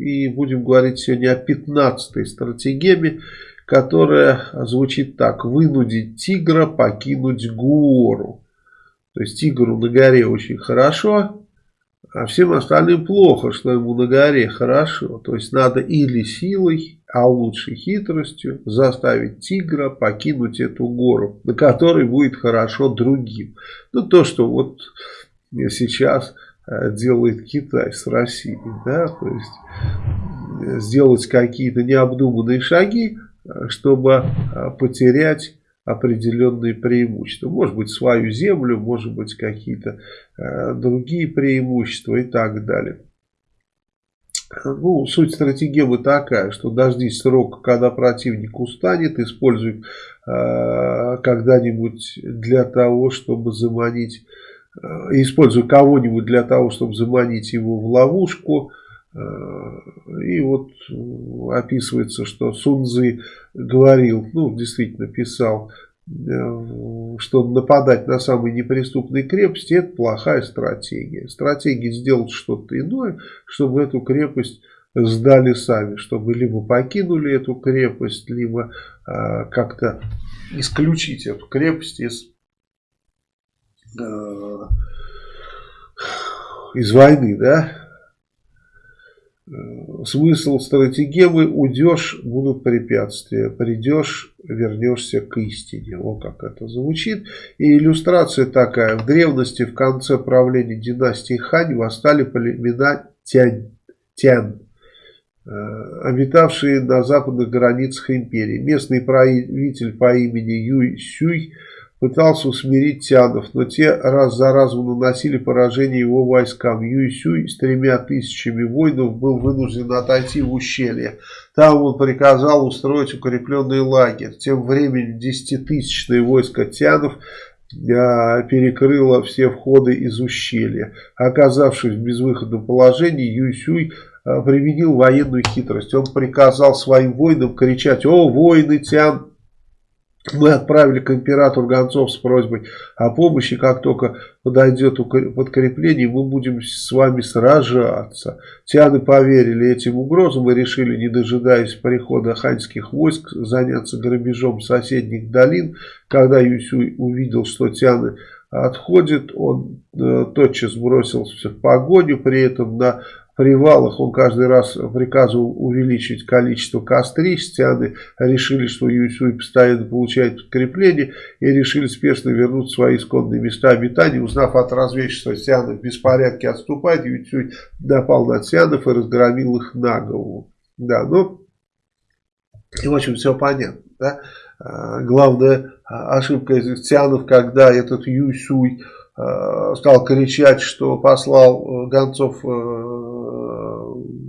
И будем говорить сегодня о 15-й стратегеме, которая звучит так. Вынудить тигра покинуть гору. То есть тигру на горе очень хорошо, а всем остальным плохо, что ему на горе хорошо. То есть надо или силой, а лучше хитростью заставить тигра покинуть эту гору, на которой будет хорошо другим. Ну то, что вот сейчас делает Китай с Россией. Да? То есть э, сделать какие-то необдуманные шаги, э, чтобы потерять определенные преимущества. Может быть свою землю, может быть какие-то э, другие преимущества и так далее. Ну, суть стратегемы такая, что дождись срока, когда противник устанет, используй э, когда-нибудь для того, чтобы заманить, э, используй кого-нибудь для того, чтобы заманить его в ловушку, и вот описывается, что Сунзы говорил, ну, действительно писал, э, что нападать на самые неприступные крепости – это плохая стратегия. Стратегия сделать что-то иное, чтобы эту крепость сдали сами, чтобы либо покинули эту крепость, либо э, как-то исключить эту крепость из, э, из войны, да, Э, смысл стратегемы уйдешь, будут препятствия, придешь, вернешься к истине. Вот как это звучит. И иллюстрация такая. В древности, в конце правления династии Хань, восстали племена Тянь, Тян, э, обитавшие на западных границах империи. Местный правитель по имени Юй Сюй – пытался усмирить тянов, но те раз за разом наносили поражение его войскам. Юйсюй с тремя тысячами воинов был вынужден отойти в ущелье. Там он приказал устроить укрепленный лагерь. Тем временем десятитысячное войско тянов а, перекрыло все входы из ущелья. Оказавшись в безвыходном положении, Юйсюй а, применил военную хитрость. Он приказал своим воинам кричать «О, воины Тян!» Мы отправили к императору гонцов с просьбой о помощи. Как только подойдет подкрепление, мы будем с вами сражаться. Тианы поверили этим угрозам и решили, не дожидаясь прихода ханьских войск, заняться грабежом соседних долин. Когда Юсюй увидел, что Тианы отходит, он э, тотчас бросился в погоню, при этом на привалах он каждый раз приказывал увеличить количество кострищ. Тианы решили, что Юйсуй постоянно получает подкрепление и решили спешно вернуть свои исконные места обитания. Узнав от разведчества, Тианы в беспорядке отступает, Юйсуй напал на Тианов и разгромил их на голову. Да, ну, и, в общем, все понятно. Да? А, главная ошибка Тианов, когда этот Юйсуй а, стал кричать, что послал э, гонцов э,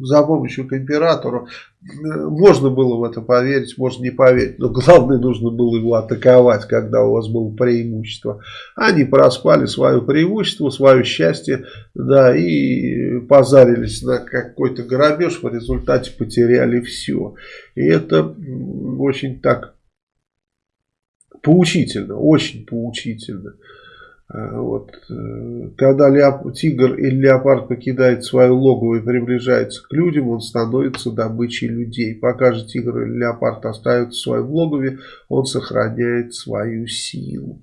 за помощью к императору. Можно было в это поверить, можно не поверить. Но главное, нужно было его атаковать, когда у вас было преимущество. Они проспали свое преимущество, свое счастье, да, и позарились на какой-то грабеж, в результате потеряли все. И это очень так поучительно, очень поучительно. Э, вот. Э, когда леоп... тигр или леопард покидает свое логово и приближается к людям, он становится добычей людей. Пока же тигр или леопард остается в своем логове, он сохраняет свою силу.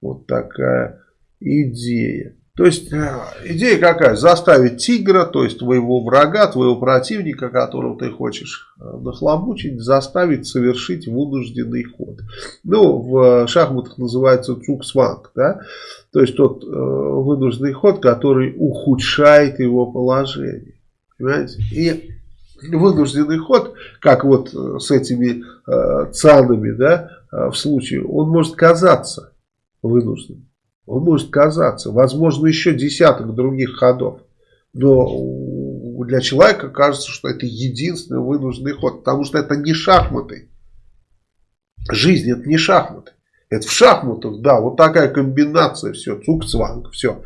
Вот такая идея. То есть э, идея какая? Заставить тигра, то есть твоего врага, твоего противника, которого ты хочешь э, нахлобучить, заставить совершить вынужденный ход. Ну, в шахматах называется цуксванг, да? То есть тот э, вынужденный ход, который ухудшает его положение. Понимаете? И вынужденный ход, как вот э, с этими э, цанами, да, в случае, он может казаться вынужденным. Может казаться. Возможно, еще десяток других ходов. Но для человека кажется, что это единственный вынужденный ход. Потому что это не шахматы. Жизнь это не шахматы. Это в шахматах, да, вот такая комбинация, все, цук-цванг, все.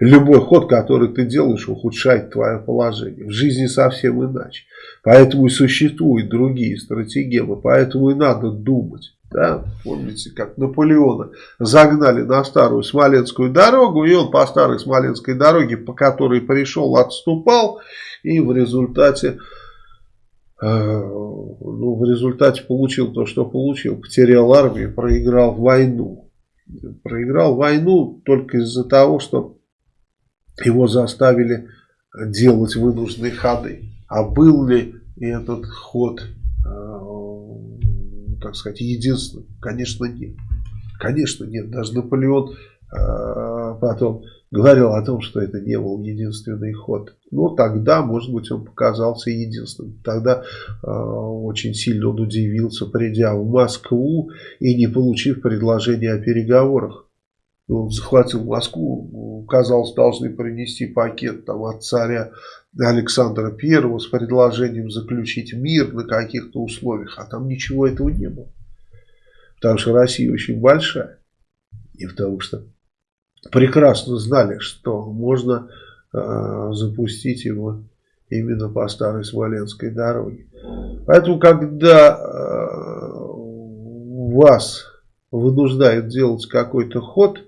Любой ход, который ты делаешь, ухудшает твое положение. В жизни совсем иначе. Поэтому и существуют другие стратегемы, поэтому и надо думать. Да? Помните, как Наполеона загнали на старую Смоленскую дорогу, и он по старой Смоленской дороге, по которой пришел, отступал, и в результате ну, в результате получил то, что получил. Потерял армию, проиграл войну. Проиграл войну только из-за того, что его заставили делать вынужденные ходы. А был ли этот ход, э, так сказать, единственным? Конечно, нет. Конечно, нет. Даже Наполеон э, потом говорил о том, что это не был единственный ход. Но тогда, может быть, он показался единственным. Тогда э, очень сильно он удивился, придя в Москву и не получив предложения о переговорах. Он захватил Москву, казалось, должны принести пакет там, от царя Александра I с предложением заключить мир на каких-то условиях, а там ничего этого не было. Потому что Россия очень большая. И потому что прекрасно знали, что можно э, запустить его именно по старой Смоленской дороге. Поэтому, когда э, вас вынуждают делать какой-то ход,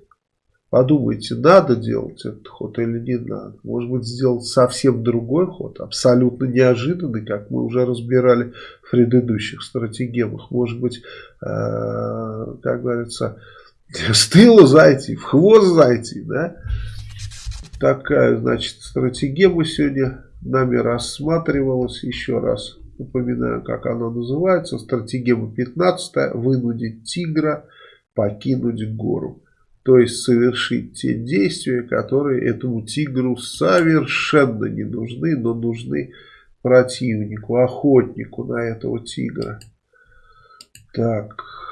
подумайте, надо делать этот ход или не надо. Может быть, сделать совсем другой ход, абсолютно неожиданный, как мы уже разбирали в предыдущих стратегемах. Может быть, э, как говорится, с тыла зайти, в хвост зайти, да? Такая, значит, стратегема сегодня нами рассматривалась. Еще раз напоминаю, как она называется. Стратегема 15. Вынудить тигра покинуть гору. То есть совершить те действия, которые этому тигру совершенно не нужны, но нужны противнику, охотнику на этого тигра. Так...